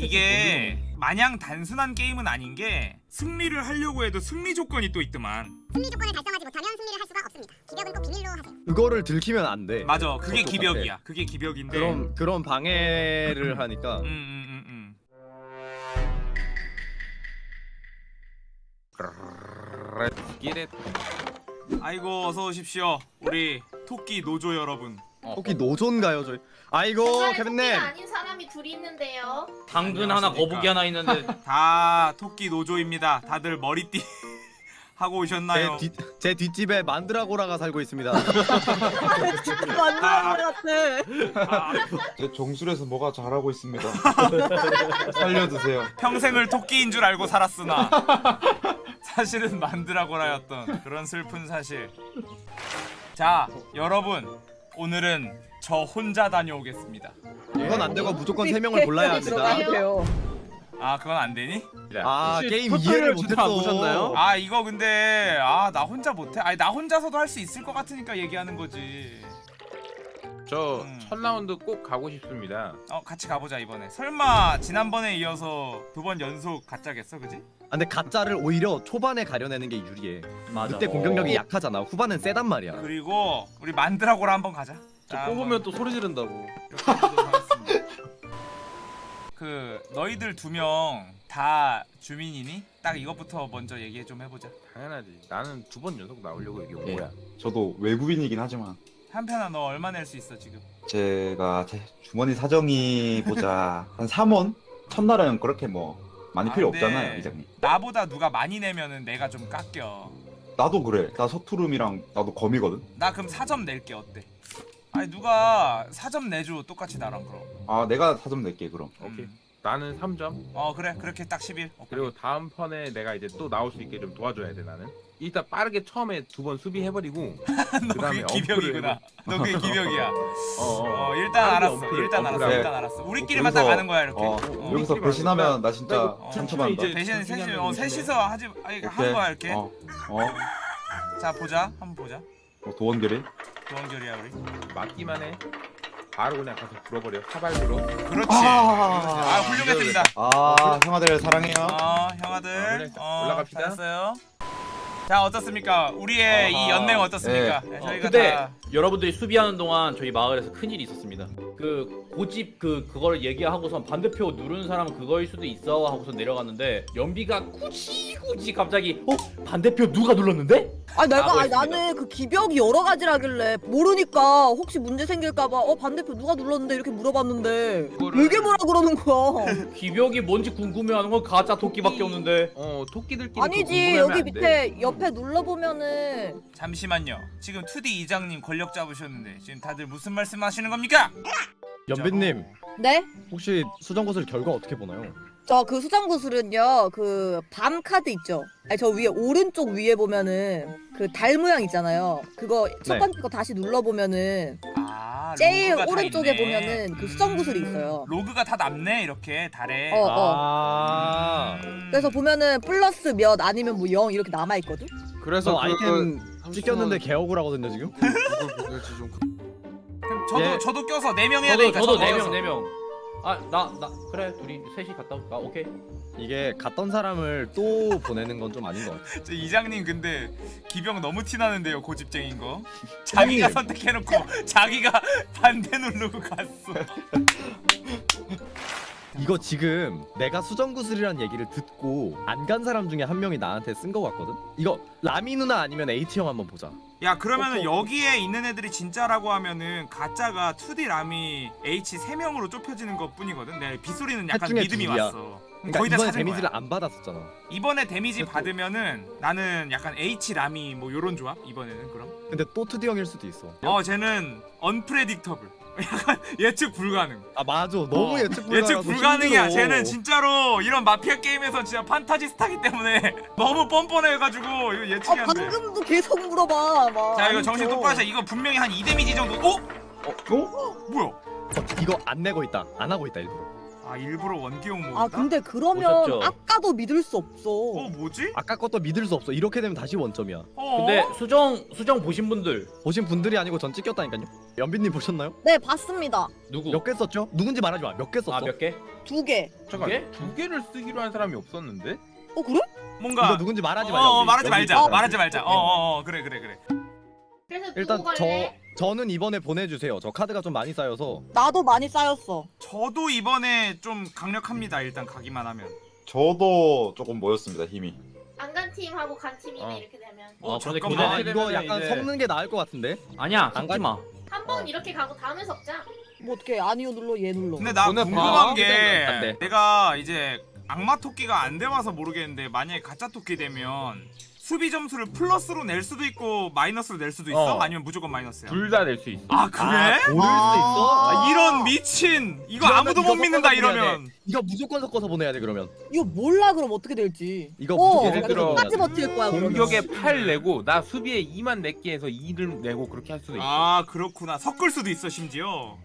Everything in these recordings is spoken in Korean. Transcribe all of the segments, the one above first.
이게 마냥 단순한 게임은 아닌 게 승리를 하려고 해도 승리 조건이 또 있더만 승리 조건을 달성하지 못하면 승리를 할 수가 없습니다. 기벽은 꼭 비밀로 하세요. 그거를 들키면 안 돼. 맞아 그게. 기벽이야 그게 기벽인데 그런 그런 방해를 하니까 음, 음, 음, 음. 아이고 어서 오십시오 우리 토끼 노조 여러분 혹시 노조인가요 저희? 아이고 케빈님. 둘이 있는데요. 당근 하나. 거북이 하나 있는데 다 토끼 노조입니다 다들 머리띠 하고 오셨나요? 제, 뒷, 제 뒷집에 만드라고라가 살고 있습니다. 맞는 아. 것 같아. 아, 제 정술에서 뭐가 잘하고 있습니다. 살려주세요. 평생을 토끼인 줄 알고 살았으나 사실은 만드라고라였던 그런 슬픈 사실 자 여러분 오늘은 저 혼자 다녀오겠습니다 이건 안 되고 무조건 세 명을 골라야 합니다. 그러게요. 아 그건 안 되니? 아 혹시 게임 이해를 못했어. 아 이거 근데 아 나 혼자 못해 아니 나 혼자서도 할 수 있을 것 같으니까 얘기하는 거지 저 음. 첫 라운드 꼭 가고 싶습니다 어 같이 가보자 이번에 설마 지난번에 이어서 두 번 연속 가짜겠어 그지? 아, 근데 가짜를 오히려 초반에 가려내는 게 유리해. 맞아. 그때 공격력이 약하잖아. 후반은 세단 말이야. 그리고 우리 만드라고라 한번 가자 자, 뽑으면 또 소리 지른다고. 그 너희들 두 명 다 주민이니? 딱 이것부터 먼저 얘기 좀 해보자. 당연하지 나는 두 번 연속 나오려고 여기 온 예. 거야 저도 외국인이긴 하지만 한편아 너 얼마 낼 수 있어 지금? 제가 제 주머니 사정이 보자 한 3원? 첫날은 그렇게 뭐 많이 아, 필요 근데 없잖아요, 이장님. 나보다 누가 많이 내면은 내가 좀 깎여. 나도 그래. 나 서투름이랑 나도 거미거든. 나 그럼 4점 낼게 어때? 아니 누가 4점 내줘 똑같이 나랑 그럼. 아 내가 4점 낼게 그럼. 오케이. 음. 나는 3점 어 그래 그렇게 딱 11. 오케이. 그리고 다음 턴에 내가 이제 또 나올 수 있게 좀 도와줘야 돼 나는 일단 빠르게 처음에 두 번 수비해버리고 너 그다음에 그게 기벽이구나. 너 그게 기벽이야. 어, 어. 어 일단 빠르게 알았어. 어필, 일단 알았어. 일단 알았어. 우리끼리만 딱 가는 거야 이렇게. 어, 어. 여기서 배신하면 나 진짜 어, 상처받는다. 중에 셋이 한어 셋이서 하지 아니. 하는 거야 이렇게. 어, 어, 자 보자 한번 보자. 어, 도원결이. 도원결이야 우리. 맞기만 해 바로 그냥 가서 불어버려 사발으로 그렇지. 아. 아 훌륭했습니다. 아 형아들 사랑해요. 어 어, 형아들 그래. 어, 올라갑시다. 잘했어요. 자 어떻습니까? 우리의 이 아하. 연맹 어떻습니까? 네. 네, 어, 저희가 근데 다 여러분들이 수비하는 동안 저희 마을에서 큰 일이 있었습니다. 그 고집 그 그거를 얘기하고선 반대표 누르는 사람은 그거일 수도 있어 하고서 내려갔는데 연비가 굳이 굳이 갑자기 어 반대표 누가 눌렀는데? 아니 내가 했습니다. 나는 그 기벽이 여러 가지라길래 모르니까 혹시 문제 생길까봐 어 반대표 누가 눌렀는데 이렇게 물어봤는데 그거를- 이게 뭐라 그러는 거야? 기벽이 뭔지 궁금해하는 건 가짜 토끼밖에 없는데. 어 토끼들끼리 아니지 여기 밑에 옆에 눌러보면은 잠시만요. 지금 2D 이장님 권력 잡으셨는데 지금 다들 무슨 말씀 하시는 겁니까? 연빈님 네? 혹시 수정고슬 결과 어떻게 보나요? 저 그 수정구슬은요 그 밤 카드 있죠? 아니 저 위에 오른쪽 위에 보면은 그 달 모양 있잖아요. 그거 첫 네. 번째 거 다시 눌러보면은 아 제일 오른쪽에 있네. 보면은 그 수정구슬이 있어요. 로그가 다 남네 이렇게 달에. 어, 어. 아. 음. 그래서 보면은 플러스 몇 아니면 뭐 0 이렇게 남아 있거든. 그래서 저 아이템 그 찍혔는데 개억울 하거든요 지금. 그럼 저도 예. 저도 껴서 4명 해야 되니까 저도 저도 네명 껴서. 네 명. 아나 나 그래 둘이 셋이 갔다 올까 오케이. 이게 갔던 사람을 또 보내는 건 좀 아닌 것 같아. 저 이장님 근데 기병 너무 티나는데요 고집쟁인 거 자기가 선택해놓고 자기가 반대 누르고 갔어 이거 지금 내가 수정구슬이란 얘기를 듣고 안 간 사람 중에 한 명이 나한테 쓴 거 같거든. 이거 라미 누나 아니면 H 형 한번 보자. 야 그러면은 여기에 있는 애들이 진짜라고 하면은 가짜가 2D 라미 H 3명으로 좁혀지는 것 뿐이거든 내 빗소리는 약간 믿음이 둘이야. 왔어 그러니까 거의 다 이번에 데미지를 거야 안 받았었잖아. 이번에 데미지 받으면은 나는 약간 H 라미 뭐 요런 조합 이번에는 그럼 근데 또 투디 형일 수도 있어. 어 쟤는 unpredictable 약간 예측 불가능 아 맞아. 너무 어, 예측 불가능해서 예측 불가능이야. 힘들어. 쟤는 진짜로 이런 마피아 게임에서 진짜 판타지 스타기 때문에 너무 뻔뻔해가지고 이거 아 예측이 안 돼. 방금도 계속 물어봐. 막. 자 이거 정신 아니죠. 똑바로 차려. 이거 분명히 한 2데미지 정도. 어? 어? 뭐야? 어, 이거 안 내고 있다. 안 하고 있다 일부러. 아 일부러 원기용 모은다? 아 근데 그러면 오셨죠? 아까도 믿을 수 없어. 어 뭐지? 아까 것도 믿을 수 없어. 이렇게 되면 다시 원점이야. 어? 근데 수정 수정 보신 분들 보신 분들이 아니고 전 찍혔다니까요. 연빈님 보셨나요? 네 봤습니다. 누구? 몇 개 썼죠? 누군지 말하지 마. 몇 개 썼어? 아 몇 개? 두 개. 잠깐 개? 두 개를 쓰기로 한 사람이 없었는데? 어 그래? 뭔가 누군지 말하지 어, 말자. 어. 말하지 말자. 말하지 말자 어어어 어, 그래 그래 그래 그래서 일단 저 갈래? 저는 이번에 보내주세요. 저 카드가 좀 많이 쌓여서 나도 많이 쌓였어. 저도 이번에 좀 강력합니다 일단 가기만 하면 저도 조금 모였습니다 힘이. 안 간 팀하고 간 팀이네 어. 이렇게 되면 어, 근데 잠깐만. 아 이거 약간 이제- 섞는 게 나을 것 같은데. 아니야 안 섞지 마. 한번 이렇게 가고 다음에 섞자. 뭐 어떻게 아니요 눌러 얘 눌러. 근데 나. 궁금한 게. 내가 이제 악마 토끼가 안 돼봐서 모르겠는데 만약에 가짜 토끼 되면 수비 점수를 플러스로 낼 수도 있고 마이너스로 낼 수도 있어? 어. 아니면 무조건 마이너스야? 둘 다 낼 수 있어. 아 그래? 아, 고를 수 아. 있어? 아, 이런 미친 이거 아무도 이거 못 믿는다 이러면 돼. 이거 무조건 섞어서 보내야 돼 그러면. 이거 몰라 그럼 어떻게 될지. 이거 어, 무조건 예를 들어 끝까지 버틸 거야. 그러면. 공격에 8 내고 나 수비에 2만 낼게 해서 2를 내고 그렇게 할 수도 있어. 아 그렇구나 섞을 수도 있어 심지어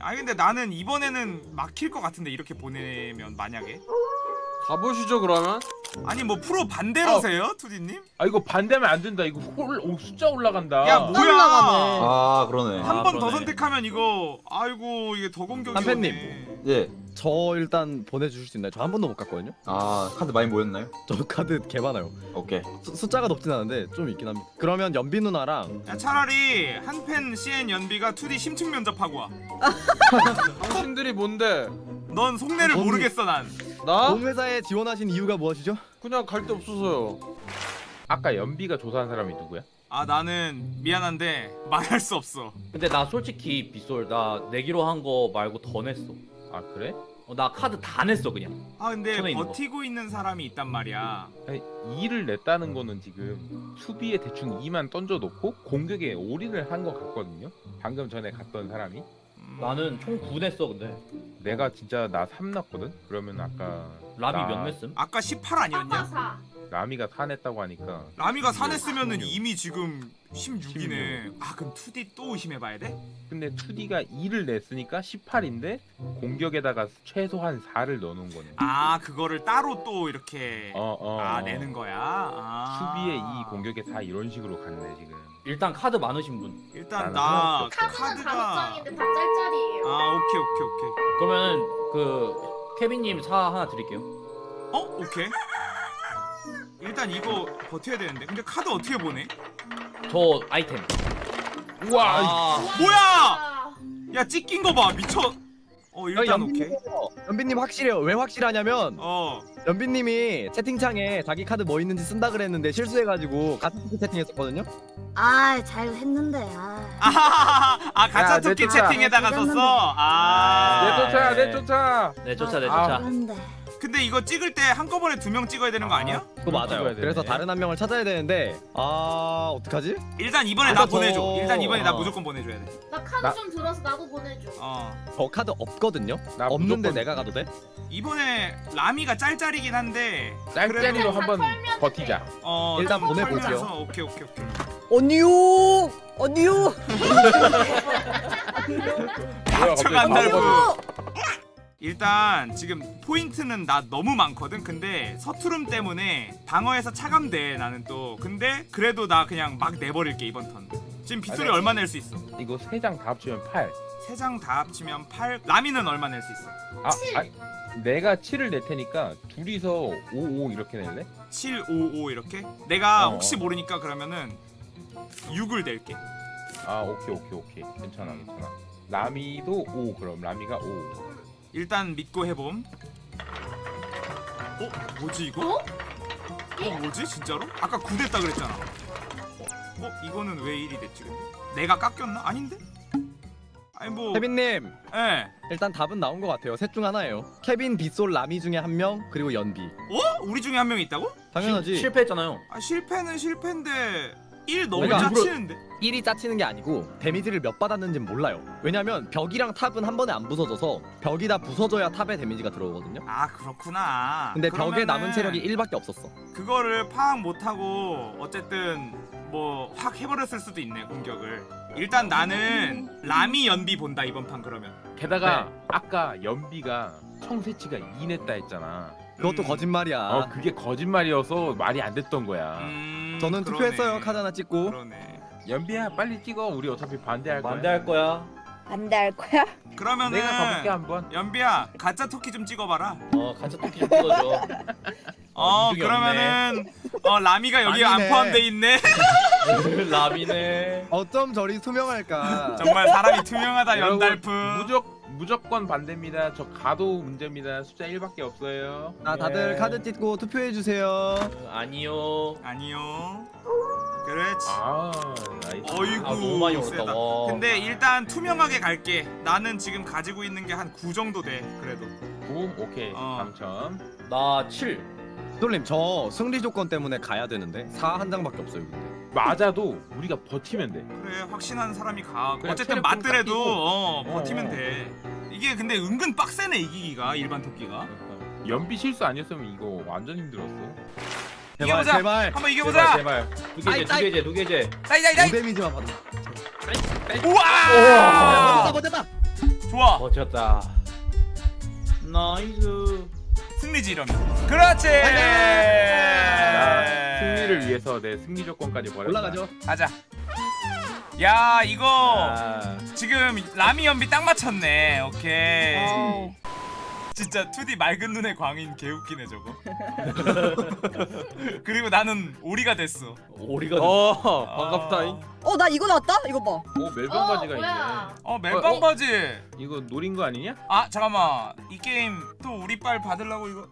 아니 근데 나는 이번에는 막힐 것 같은데 이렇게 보내면 만약에 가보시죠 그러면 아니 뭐 프로 반대로세요 투디님? 아 이거 반대하면 안 된다. 이거 홀, 오, 숫자 올라간다. 야 뭐야 올라가네. 아 그러네. 아, 한번 더 그러네. 선택하면 이거 아이고 이게 더 공격이 한팬님. 오네. 예. 저 일단 보내주실 수 있나요? 저 한 번도 못 갔거든요. 아 카드 많이 모였나요? 저 카드 개 많아요. 오케이. 수, 숫자가 높진 않은데 좀 있긴 합니다. 그러면 연빈 누나랑 야 차라리 한 팬 CN 연비가 2D 심층 면접하고 와. 당신들이 뭔데 넌 속내를 뭔- 모르겠어 난. 나? 공회사에 지원하신 이유가 무엇이죠? 그냥 갈 데 없어서요 아까 연비가 조사한 사람이 누구야? 아 나는 미안한데 말할 수 없어. 근데 나 솔직히 빗솔 나 내기로 한 거 말고 더 냈어. 아 그래? 어, 나 카드 다 냈어 그냥. 아 근데 있는. 버티고 있는 사람이 있단 말이야. 아니 2를 냈다는 거는 지금 수비에 대충 2만 던져놓고 공격에 올인을 한 것 같거든요. 방금 전에 갔던 사람이 음, 나는 총 9 냈어 근데. 내가 진짜 나 3 났거든. 그러면 아까 라비 나- 몇 냈음? 아까 18 아니었냐? 아빠 라미가 4 냈다고 하니까 라미가 네, 사냈으면은 16. 이미 지금 16이네. 아 그럼 2D 또 의심해봐야 돼? 근데 2D가 2를 냈으니까 18인데 공격에다가 최소한 4를 넣어놓은 거네. 아 그거를 따로 또 이렇게 어, 어, 아 어. 내는 거야. 아. 수비에 2 공격에 4 이런 식으로 갔네 지금. 일단 카드 많으신 분. 일단 나 카드는 카드가 다섯 장인데 다 짤짤이에요. 아 오케이 오케이 오케이. 그러면은 그 케빈님 사 하나 드릴게요. 어 오케이. 일단 이거 버텨야 되는데 근데 카드 어떻게 보내? 저 아이템. 우와. 아, 뭐야? 아, 야 찍힌 거봐 미쳐. 어 일단 오케이. 연빈님 확실해요. 왜 확실하냐면 어. 연빈님이 채팅창에 자기 카드 뭐 있는지 쓴다 그랬는데 실수해가지고 같은 토끼 채팅했었거든요. 아, 잘 했는데. 아. 아 가짜 야, 토끼 내 쫓아. 채팅에다가 내 썼어. 아. 내 쫓아 네. 내 쫓아. 내 쫓아 내 아. 쫓아. 근데 이거 찍을 때 한꺼번에 두 명 찍어야 되는 거 아니야? 그거 맞아요. 그래서. 다른 한 명을 찾아야 되는데 아 어떡하지? 일단 이번에 아, 나 저- 보내줘. 일단 이번에 나 어. 무조건 보내줘야 돼. 나 카드 나- 좀 들어서 나도 보내줘. 어. 저 카드 없거든요. 나 없는데 무조건 내가 가도 돼? 이번에 라미가 짤짤이긴 한데 짤짤이로 한번 버티자. 어 일단 좀 보내볼게요. 오케이 오케이 오케이. 언니요. 언니요. 뭐야, 갑자기 간다고. 일단 지금 포인트는 나 너무 많거든. 근데 서투름 때문에 방어에서 차감돼 나는 또. 근데 그래도 나 그냥 막 내버릴게 이번 턴. 지금 빗소리 얼마 낼 수 있어? 이거 세 장 다 합치면 8. 세 장 다 합치면 8. 라미는 얼마 낼 수 있어? 아, 칠. 아 내가 7을 낼 테니까 둘이서 5, 5 이렇게 낼래? 7, 5, 5 이렇게. 내가 어, 혹시 어. 모르니까 그러면은 6을 낼게. 아 오케이 오케이 오케이 괜찮아 괜찮아. 라미도 5 그럼 라미가 5. 일단 믿고 해봄. 어? 뭐지 이거? 어? 어 뭐지 진짜로? 아까 9 됐다 그랬잖아. 어? 이거는 왜 1이 됐지 근데? 내가 깎였나? 아닌데? 아니 뭐 케빈님 예. 일단 답은 나온 것 같아요. 셋 중 하나예요. 케빈, 빗솔, 라미 중에 한 명 그리고 연비. 어? 우리 중에 한 명 있다고? 당연하지. 실패했잖아요. 아 실패는 실패인데 1 너무 내가 짜치는데? 1이 짜치는 게 아니고 데미지를 몇 받았는지는 몰라요. 왜냐면 벽이랑 탑은 한 번에 안 부서져서 벽이 다 부서져야 탑에 데미지가 들어오거든요. 아 그렇구나. 근데 벽에 남은 체력이 1밖에 없었어. 그거를 파악 못하고 어쨌든 뭐 확 해버렸을 수도 있네 공격을. 일단 나는 라미 연비 본다 이번 판 그러면. 게다가 네. 아까 연비가 청새치가 2 냈다 했잖아. 그것도 음. 거짓말이야. 어 그게 거짓말이어서 말이 안 됐던 거야. 음, 저는 그러네. 투표했어요. 카드 하나 찍고. 그러네. 연비야 빨리 찍어. 우리 어차피 반대할 거야. 반대할 거야. 반대할 거야? 그러면은 내가 가볼게 한번. 연비야 가짜 토끼 좀 찍어봐라. 어 가짜 토끼 좀 찍어줘. 어 민중이 그러면은 어 라미가 여기 안 아니네. 포함돼 있네. 라미네. 어쩜 저리 투명할까? 정말 사람이 투명하다 연달프. 무적 무조건 반대입니다. 저 가도 문제입니다. 숫자 1밖에 없어요. 아 다들 예. 카드 찍고 투표해 주세요. 어, 아니요. 아니요. 그렇지. 아 nice. 어이구 아 너무 많이 세다. 올랐다. 와. 근데 일단 투명하게 갈게. 나는 지금 가지고 있는 게 한 9 정도 돼. 그래도. 구 오케이 어. 당첨. 나 7. 솔님 저 승리 조건 때문에 가야 되는데 4 한 장밖에 없어요. 근데. 맞아도 우리가 버티면 돼. 그래 확신하는 사람이 가. 그래, 어쨌든 맞더라도. 어, 어, 버티면 어. 돼. 이게 근데 은근 빡세네 이기기가 일반 토끼가. 연비 실수 아니었으면 이거 완전 힘들었어. 제발 이겨보자. 제발. 한번 이겨보자. 제발. 두 개제, 두 개제, 두 개제. 나이 나이 나이. 5 데미지만 받아. 우와. 버텼다. 좋아. 버텼다. nice. 승리지 이러면. 그렇지. 나 승리를 위해서 내 승리 조건까지 버렸다. 올라가죠. 가자. 야 이거 아, 지금 라미 연비 딱 맞췄네. 오케이. 어. 진짜 2D 맑은 눈의 광인 개웃기네 저거. 그리고 나는 오리가 됐어. 오리가 어 반갑다잉. 어, 나 이거 나왔다? 이거 봐. 오 멜빵 어 바지가 뭐야? 있네. 어 멜빵 어? 바지. 이거 노린 거 아니냐? 아 잠깐만 이 게임 또 우리 빨 받으려고 이거